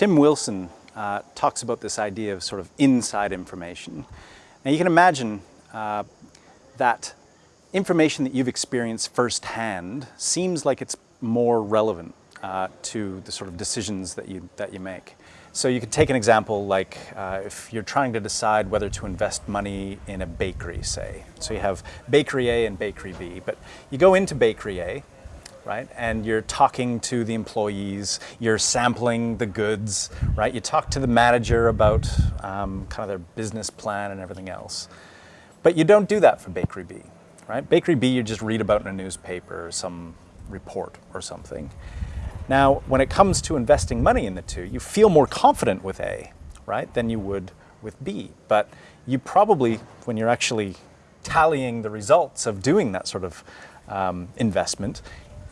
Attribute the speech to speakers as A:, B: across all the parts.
A: Tim Wilson uh, talks about this idea of sort of inside information. Now you can imagine uh, that information that you've experienced firsthand seems like it's more relevant uh, to the sort of decisions that you, that you make. So you could take an example like uh, if you're trying to decide whether to invest money in a bakery, say. So you have bakery A and bakery B, but you go into bakery A, right, and you're talking to the employees, you're sampling the goods, right? You talk to the manager about um, kind of their business plan and everything else. But you don't do that for bakery B, right? Bakery B you just read about in a newspaper or some report or something. Now, when it comes to investing money in the two, you feel more confident with A, right, than you would with B. But you probably, when you're actually tallying the results of doing that sort of um, investment,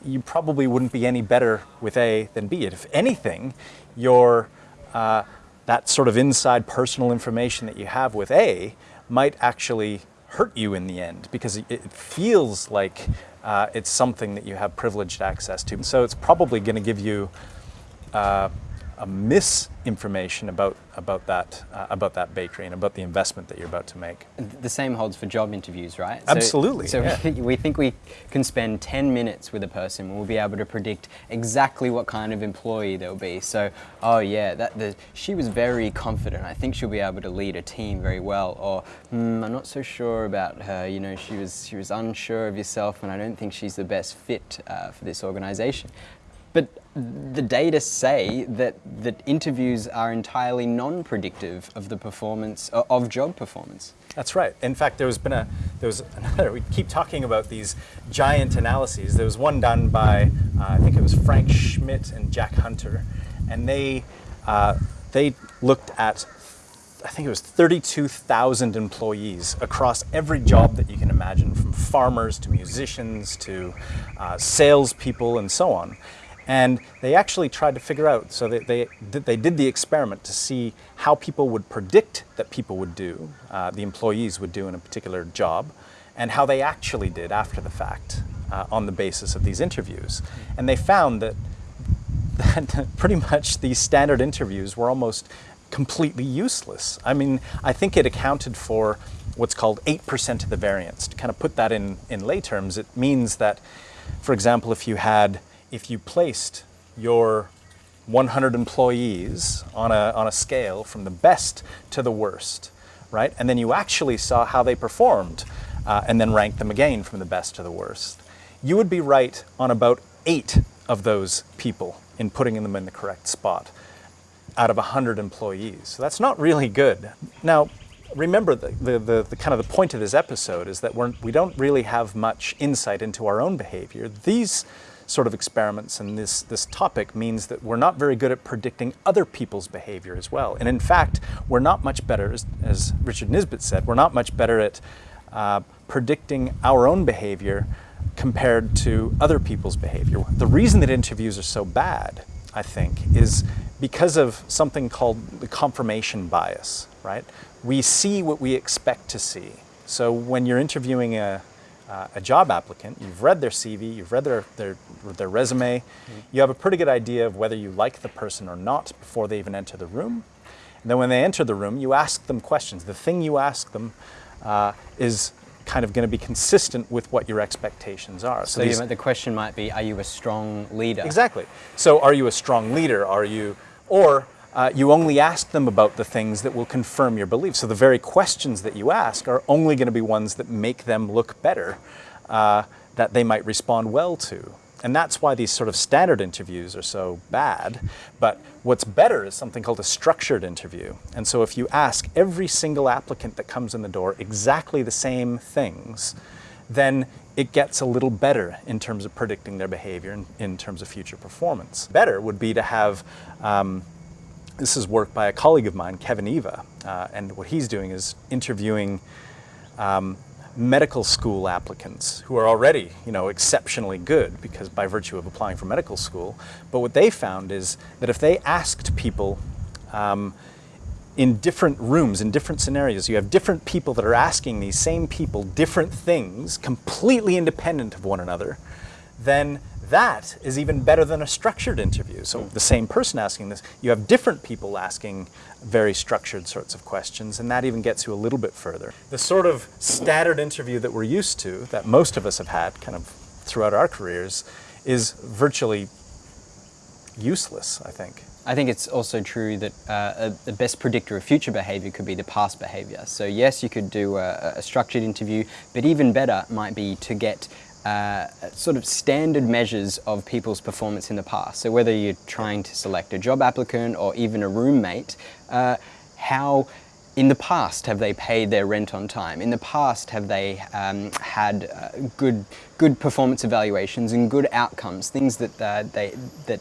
A: you probably wouldn't be any better with A than B. If anything, your, uh, that sort of inside personal information that you have with A might actually hurt you in the end because it feels like uh, it's something that you have privileged access to. So it's probably going to give you uh, a misinformation about about that uh, about that bakery and about the investment that you're about to make.
B: The same holds for job interviews, right?
A: Absolutely.
B: So, so
A: yeah.
B: we, we think we can spend 10 minutes with a person. And we'll be able to predict exactly what kind of employee they'll be. So, oh yeah, that the, she was very confident. I think she'll be able to lead a team very well. Or mm, I'm not so sure about her. You know, she was she was unsure of yourself, and I don't think she's the best fit uh, for this organization. But the data say that, that interviews are entirely non-predictive of the performance, of job performance.
A: That's right. In fact, there was been a, there was another, we keep talking about these giant analyses. There was one done by, uh, I think it was Frank Schmidt and Jack Hunter, and they, uh, they looked at I think it was 32,000 employees across every job that you can imagine, from farmers to musicians to uh, salespeople and so on. And they actually tried to figure out, so they, they, they did the experiment to see how people would predict that people would do, uh, the employees would do in a particular job, and how they actually did after the fact uh, on the basis of these interviews. And they found that, that pretty much these standard interviews were almost completely useless. I mean, I think it accounted for what's called 8% of the variance. To kind of put that in, in lay terms, it means that, for example, if you had if you placed your 100 employees on a, on a scale from the best to the worst, right? And then you actually saw how they performed uh, and then ranked them again from the best to the worst. You would be right on about eight of those people in putting them in the correct spot out of 100 employees. So that's not really good. Now, remember the, the, the, the, kind of the point of this episode is that we're, we don't really have much insight into our own behavior. These sort of experiments and this, this topic means that we're not very good at predicting other people's behavior as well. And in fact, we're not much better, as, as Richard Nisbett said, we're not much better at uh, predicting our own behavior compared to other people's behavior. The reason that interviews are so bad, I think, is because of something called the confirmation bias, right? We see what we expect to see. So when you're interviewing a, uh, a job applicant, you've read their CV, you've read their, their, their resume, mm -hmm. you have a pretty good idea of whether you like the person or not before they even enter the room. And then when they enter the room, you ask them questions. The thing you ask them uh, is kind of going to be consistent with what your expectations are.
B: So, so the question might be, are you a strong leader?
A: Exactly. So are you a strong leader? Are you, or uh, you only ask them about the things that will confirm your beliefs. So the very questions that you ask are only going to be ones that make them look better, uh, that they might respond well to. And that's why these sort of standard interviews are so bad. But what's better is something called a structured interview. And so if you ask every single applicant that comes in the door exactly the same things, then it gets a little better in terms of predicting their behavior and in terms of future performance. Better would be to have um, this is work by a colleague of mine, Kevin Eva, uh, and what he's doing is interviewing um, medical school applicants who are already, you know, exceptionally good because by virtue of applying for medical school. But what they found is that if they asked people um, in different rooms, in different scenarios, you have different people that are asking these same people different things, completely independent of one another, then that is even better than a structured interview. So the same person asking this, you have different people asking very structured sorts of questions, and that even gets you a little bit further. The sort of standard interview that we're used to, that most of us have had kind of throughout our careers, is virtually useless, I think.
B: I think it's also true that uh, the best predictor of future behavior could be the past behavior. So yes, you could do a, a structured interview, but even better might be to get uh, sort of standard measures of people's performance in the past. So whether you're trying to select a job applicant or even a roommate, uh, how in the past have they paid their rent on time? In the past have they um, had uh, good, good performance evaluations and good outcomes, things that, uh, they, that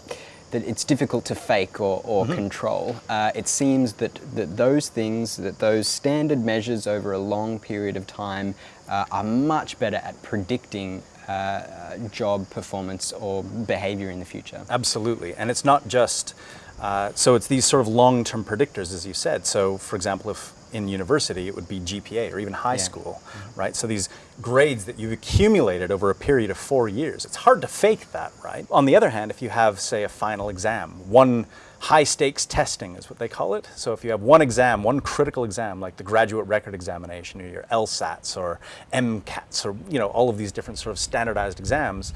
B: that it's difficult to fake or, or mm -hmm. control. Uh, it seems that, that those things, that those standard measures over a long period of time uh, are much better at predicting uh, job performance or behavior in the future.
A: Absolutely, and it's not just, uh, so it's these sort of long-term predictors, as you said. So for example, if in university, it would be GPA or even high yeah. school, mm -hmm. right? So these grades that you've accumulated over a period of four years, it's hard to fake that, right? On the other hand, if you have, say, a final exam, one high stakes testing is what they call it. So if you have one exam, one critical exam, like the graduate record examination or your LSATs or MCATs or, you know, all of these different sort of standardized exams,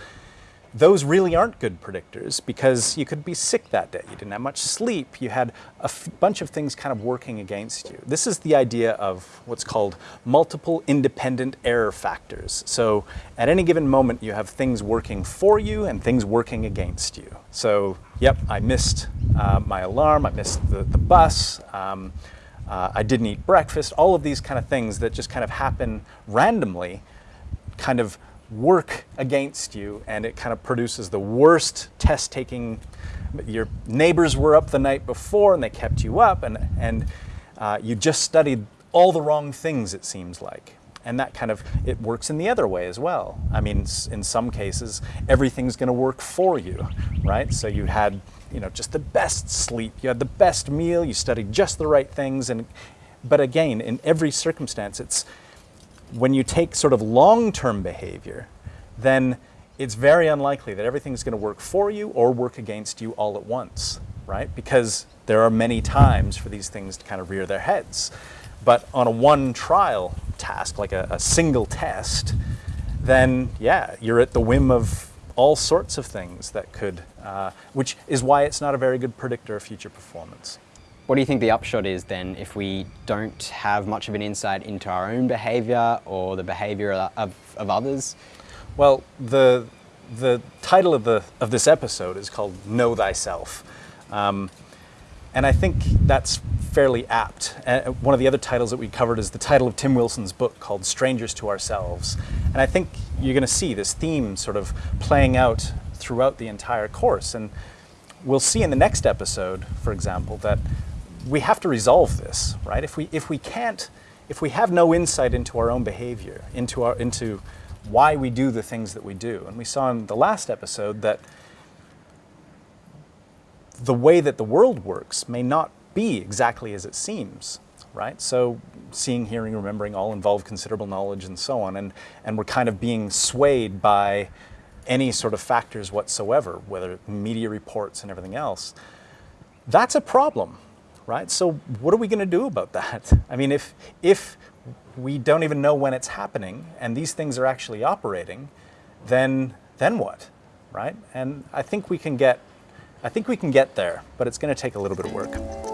A: those really aren't good predictors because you could be sick that day. You didn't have much sleep. You had a bunch of things kind of working against you. This is the idea of what's called multiple independent error factors. So at any given moment, you have things working for you and things working against you. So, yep, I missed uh, my alarm. I missed the, the bus. Um, uh, I didn't eat breakfast. All of these kind of things that just kind of happen randomly kind of work against you and it kind of produces the worst test taking. Your neighbors were up the night before and they kept you up and, and uh, you just studied all the wrong things it seems like. And that kind of, it works in the other way as well. I mean, in some cases, everything's gonna work for you, right? So you had, you know, just the best sleep, you had the best meal, you studied just the right things, and but again, in every circumstance, it's, when you take sort of long-term behavior, then it's very unlikely that everything's going to work for you or work against you all at once, right? Because there are many times for these things to kind of rear their heads. But on a one trial task, like a, a single test, then yeah, you're at the whim of all sorts of things that could, uh, which is why it's not a very good predictor of future performance.
B: What do you think the upshot is then if we don't have much of an insight into our own behavior or the behavior of, of others?
A: Well, the, the title of, the, of this episode is called Know Thyself. Um, and I think that's fairly apt. Uh, one of the other titles that we covered is the title of Tim Wilson's book called Strangers to Ourselves. And I think you're going to see this theme sort of playing out throughout the entire course. And we'll see in the next episode, for example, that we have to resolve this, right? If we, if we can't, if we have no insight into our own behavior, into, our, into why we do the things that we do, and we saw in the last episode that the way that the world works may not be exactly as it seems, right? So seeing, hearing, remembering all involve considerable knowledge and so on, and, and we're kind of being swayed by any sort of factors whatsoever, whether media reports and everything else. That's a problem, right? So what are we going to do about that? I mean, if, if we don't even know when it's happening and these things are actually operating, then, then what, right? And I think we can get, I think we can get there, but it's going to take a little bit of work.